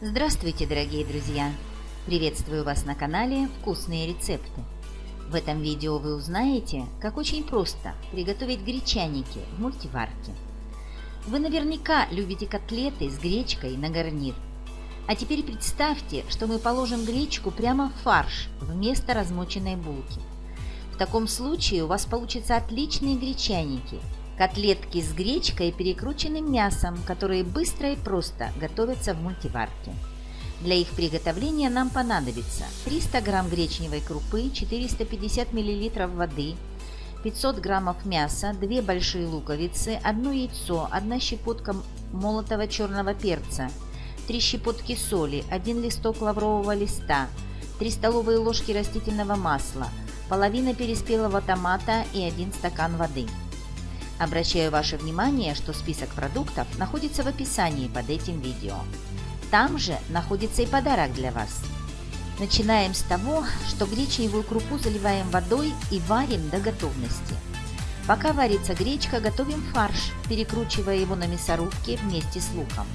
Здравствуйте, дорогие друзья! Приветствую вас на канале «Вкусные рецепты». В этом видео вы узнаете, как очень просто приготовить гречаники в мультиварке. Вы наверняка любите котлеты с гречкой на гарнир. А теперь представьте, что мы положим гречку прямо в фарш вместо размоченной булки. В таком случае у вас получатся отличные гречаники – Котлетки с гречкой и перекрученным мясом, которые быстро и просто готовятся в мультиварке. Для их приготовления нам понадобится 300 грамм гречневой крупы, 450 мл воды, 500 граммов мяса, 2 большие луковицы, 1 яйцо, 1 щепотка молотого черного перца, 3 щепотки соли, 1 листок лаврового листа, 3 столовые ложки растительного масла, половина переспелого томата и 1 стакан воды. Обращаю ваше внимание, что список продуктов находится в описании под этим видео. Там же находится и подарок для вас. Начинаем с того, что гречневую крупу заливаем водой и варим до готовности. Пока варится гречка, готовим фарш, перекручивая его на мясорубке вместе с луком.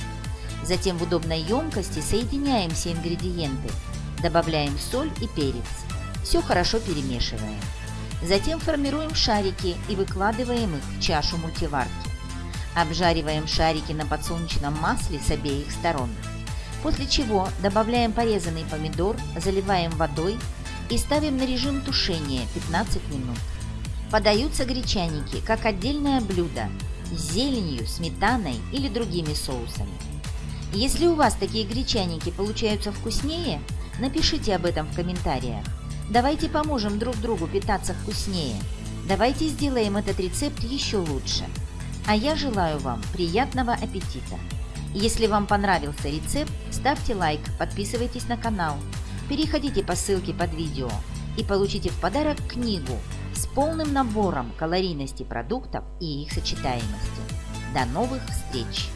Затем в удобной емкости соединяем все ингредиенты, добавляем соль и перец. Все хорошо перемешиваем. Затем формируем шарики и выкладываем их в чашу мультиварки. Обжариваем шарики на подсолнечном масле с обеих сторон. После чего добавляем порезанный помидор, заливаем водой и ставим на режим тушения 15 минут. Подаются гречаники как отдельное блюдо с зеленью, сметаной или другими соусами. Если у вас такие гречаники получаются вкуснее, напишите об этом в комментариях. Давайте поможем друг другу питаться вкуснее. Давайте сделаем этот рецепт еще лучше. А я желаю вам приятного аппетита. Если вам понравился рецепт, ставьте лайк, подписывайтесь на канал, переходите по ссылке под видео и получите в подарок книгу с полным набором калорийности продуктов и их сочетаемости. До новых встреч!